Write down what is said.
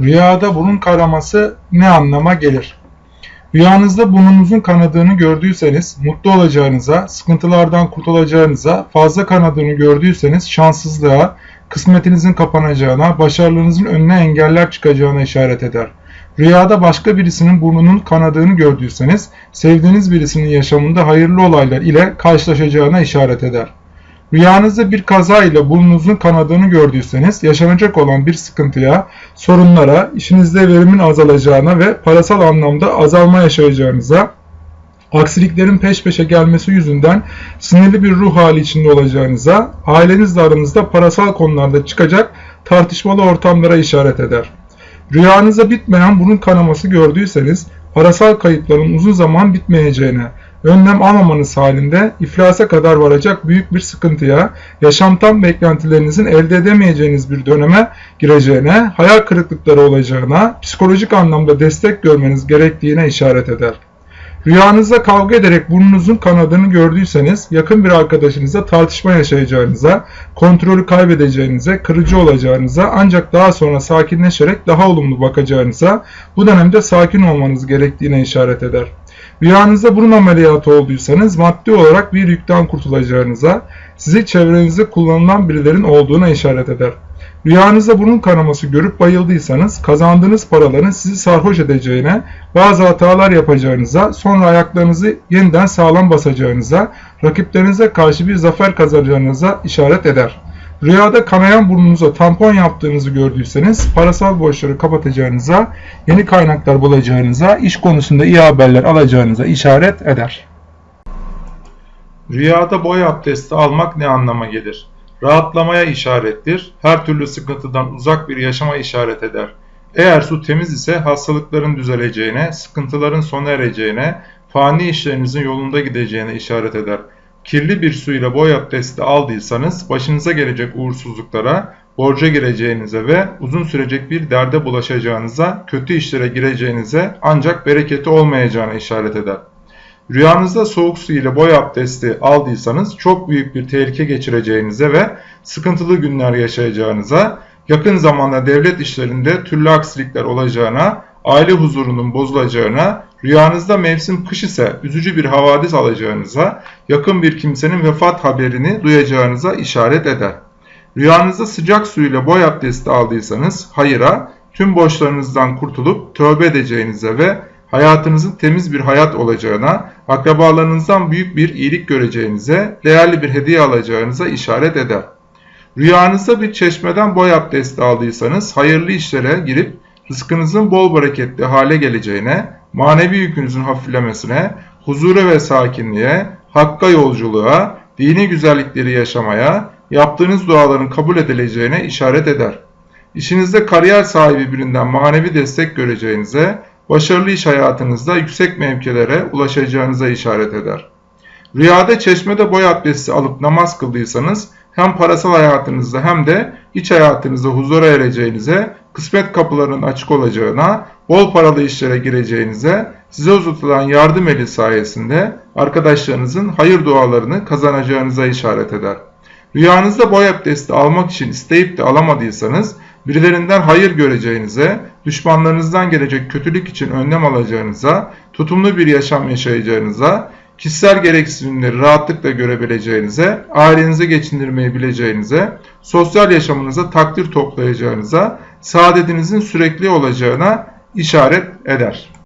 Rüyada burun kanaması ne anlama gelir? Rüyanızda burnunuzun kanadığını gördüyseniz mutlu olacağınıza, sıkıntılardan kurtulacağınıza, fazla kanadığını gördüyseniz şanssızlığa, kısmetinizin kapanacağına, başarılarınızın önüne engeller çıkacağına işaret eder. Rüyada başka birisinin burnunun kanadığını gördüyseniz, sevdiğiniz birisinin yaşamında hayırlı olaylar ile karşılaşacağına işaret eder. Rüyanızda bir kaza ile burnunuzun kanadığını gördüyseniz yaşanacak olan bir sıkıntıya, sorunlara, işinizde verimin azalacağına ve parasal anlamda azalma yaşayacağınıza, aksiliklerin peş peşe gelmesi yüzünden sinirli bir ruh hali içinde olacağınıza, ailenizle aranızda parasal konularda çıkacak tartışmalı ortamlara işaret eder. Rüyanızda bitmeyen burun kanaması gördüyseniz parasal kayıpların uzun zaman bitmeyeceğine, önlem almamanız halinde iflasa kadar varacak büyük bir sıkıntıya, yaşamtan beklentilerinizin elde edemeyeceğiniz bir döneme gireceğine, hayal kırıklıkları olacağına, psikolojik anlamda destek görmeniz gerektiğine işaret eder. Rüyanızda kavga ederek burnunuzun kanadını gördüyseniz yakın bir arkadaşınızla tartışma yaşayacağınıza, kontrolü kaybedeceğinize, kırıcı olacağınıza ancak daha sonra sakinleşerek daha olumlu bakacağınıza, bu dönemde sakin olmanız gerektiğine işaret eder. Rüyanızda burun ameliyatı olduysanız maddi olarak bir yükten kurtulacağınıza, sizi çevrenizde kullanılan birilerin olduğuna işaret eder. Rüyanızda burun kanaması görüp bayıldıysanız kazandığınız paraların sizi sarhoş edeceğine, bazı hatalar yapacağınıza, sonra ayaklarınızı yeniden sağlam basacağınıza, rakiplerinize karşı bir zafer kazanacağınıza işaret eder. Rüyada kanayan burnunuza tampon yaptığınızı gördüyseniz parasal borçları kapatacağınıza, yeni kaynaklar bulacağınıza, iş konusunda iyi haberler alacağınıza işaret eder. Rüyada boy abdesti almak ne anlama gelir? Rahatlamaya işarettir, her türlü sıkıntıdan uzak bir yaşama işaret eder. Eğer su temiz ise hastalıkların düzeleceğine, sıkıntıların sona ereceğine, fani işlerinizin yolunda gideceğine işaret eder. Kirli bir su ile boy abdesti aldıysanız başınıza gelecek uğursuzluklara, borca gireceğinize ve uzun sürecek bir derde bulaşacağınıza, kötü işlere gireceğinize ancak bereketi olmayacağına işaret eder. Rüyanızda soğuk su ile boy abdesti aldıysanız çok büyük bir tehlike geçireceğinize ve sıkıntılı günler yaşayacağınıza, yakın zamanda devlet işlerinde türlü aksilikler olacağına, aile huzurunun bozulacağına, rüyanızda mevsim kış ise üzücü bir havadis alacağınıza, yakın bir kimsenin vefat haberini duyacağınıza işaret eder. Rüyanızda sıcak su ile boy abdesti aldıysanız hayıra, tüm borçlarınızdan kurtulup tövbe edeceğinize ve hayatınızın temiz bir hayat olacağına, akrabalarınızdan büyük bir iyilik göreceğinize, değerli bir hediye alacağınıza işaret eder. Rüyanızda bir çeşmeden boy abdesti aldıysanız hayırlı işlere girip rızkınızın bol bereketli hale geleceğine, manevi yükünüzün hafiflemesine, huzura ve sakinliğe, hakka yolculuğa, dini güzellikleri yaşamaya, yaptığınız duaların kabul edileceğine işaret eder. İşinizde kariyer sahibi birinden manevi destek göreceğinize, başarılı iş hayatınızda yüksek mevkilere ulaşacağınıza işaret eder. Rüyada çeşmede boy abdesti alıp namaz kıldıysanız hem parasal hayatınızda hem de iç hayatınızda huzura ereceğinize, kısmet kapılarının açık olacağına, bol paralı işlere gireceğinize, size uzatılan yardım eli sayesinde arkadaşlarınızın hayır dualarını kazanacağınıza işaret eder. Rüyanızda boy abdesti almak için isteyip de alamadıysanız, birilerinden hayır göreceğinize, düşmanlarınızdan gelecek kötülük için önlem alacağınıza, tutumlu bir yaşam yaşayacağınıza, kişisel gereksinimleri rahatlıkla görebileceğinize, ailenizi geçindirmeyi bileceğinize, sosyal yaşamınıza takdir toplayacağınıza, saadetinizin sürekli olacağına işaret eder.